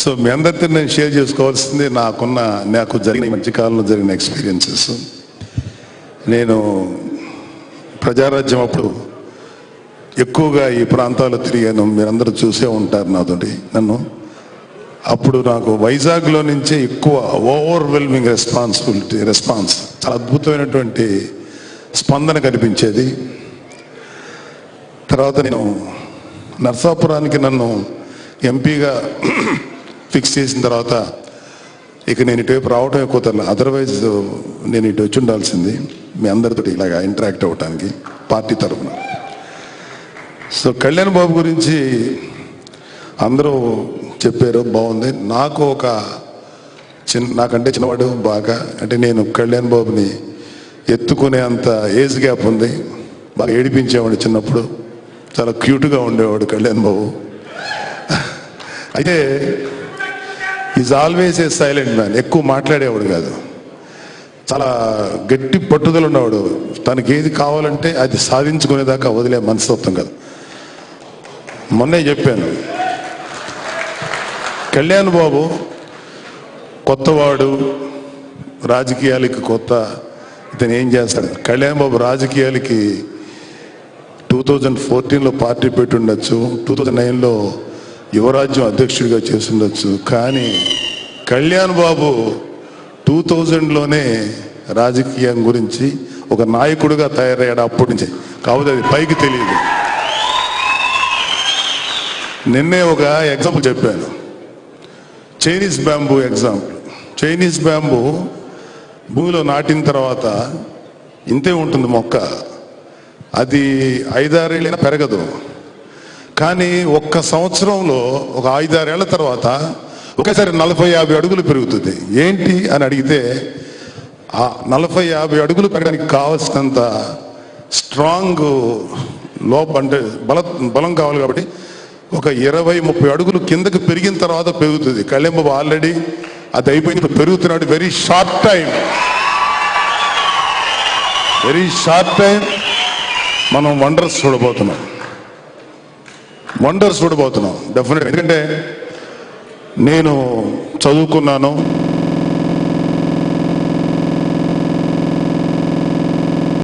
So మీ అందరితో నేను share చేసుకోవాల్సింది నాకున్న నాకు జరిగిన మంచి కాలంలో జరిగిన ఎక్స్పీరియన్సెస్ నేను ప్రజారాజ్యం అప్పుడు ఎక్కువగా ఈ ప్రాంతాల్లో తిరిగాను. మీరందరూ చూసే ఉంటారు నాతోటి నన్ను. అప్పుడు నాకు వైజాగ్లో నుంచే ఎక్కువ ఓవర్వెల్మింగ్ రెస్పాన్సిబిలిటీ రెస్పాన్స్ చాలా అద్భుతమైనటువంటి స్పందన కనిపించేది. తర్వాత నేను నర్సాపురానికి నన్ను ఎంపీగా ఫిక్స్ చేసిన తర్వాత ఇక నేను ఇటువైపు రావటమే ఎక్కువ తరలి అదర్వైజ్ నేను ఇటు వచ్చి ఉండాల్సింది. మీ అందరితో ఇలాగా ఇంటరాక్ట్ అవ్వటానికి పార్టీ తరఫున సో కళ్యాణ్ బాబు గురించి అందరూ చెప్పారు బాగుంది. నాకు ఒక చిన్న నాకంటే చిన్నవాడు బాగా అంటే నేను కళ్యాణ్ బాబుని ఎత్తుకునే అంత ఏజ్ గ్యాప్ ఉంది. బాగా ఏడిపించేవాడు చిన్నప్పుడు. చాలా క్యూట్గా ఉండేవాడు కళ్యాణ్ బాబు. అయితే is always a silent man ఎక్కువ మాట్లాడేవాడు కాదు. చాలా గట్టి పట్టుదల ఉన్నవాడు. తనకి ఏది కావాలంటే అది సాధించుకునేదాకా వదిలే మనస్తత్వం కాదు. మొన్నే చెప్పాను. కళ్యాణ్ బాబు కొత్తవాడు రాజకీయాలకి కొత్త ఇతను ఏం చేస్తాడు? కళ్యాణ్ బాబు రాజకీయాలకి టూ థౌజండ్ ఫోర్టీన్లో పార్టీ పెట్టి ఉండొచ్చు టూ థౌజండ్ నైన్లో యువరాజ్యం అధ్యక్షుడిగా చేస్తుండొచ్చు. కానీ కళ్యాణ్ బాబు టూ థౌజండ్లోనే రాజకీయం గురించి ఒక నాయకుడిగా తయారయ్యాడు అప్పటి నుంచి. కాకపోతే అది పైకి తెలియదు. నిన్నే ఒక ఎగ్జాంపుల్ చెప్పాను. Chinese bamboo example. Chinese bamboo భూమిలో నాటిన తర్వాత ఇంతే ఉంటుంది మొక్క. అది ఐదారేళ్ళైనా పెరగదు. కానీ ఒక్క సంవత్సరంలో ఒక ఐదారేళ్ళ తర్వాత ఒకేసారి నలభై యాభై అడుగులు పెరుగుతుంది. ఏంటి అని అడిగితే ఆ నలభై యాభై అడుగులు పెరగడానికి కావలసినంత స్ట్రాంగ్ లోప అంటే బల బలం కావాలి కాబట్టి ఒక ఇరవై ముప్పై అడుగులు కిందకి పెరిగిన తర్వాత పెరుగుతుంది. కళ్యాణ్ ఆల్రెడీ అది అయిపోయింది. పెరుగుతున్నాడు. Very short time very short time మనం వండర్స్ చూడబోతున్నాం. వండర్స్ చూడబోతున్నాం డెఫినెట్ ఎందుకంటే నేను చదువుకున్నాను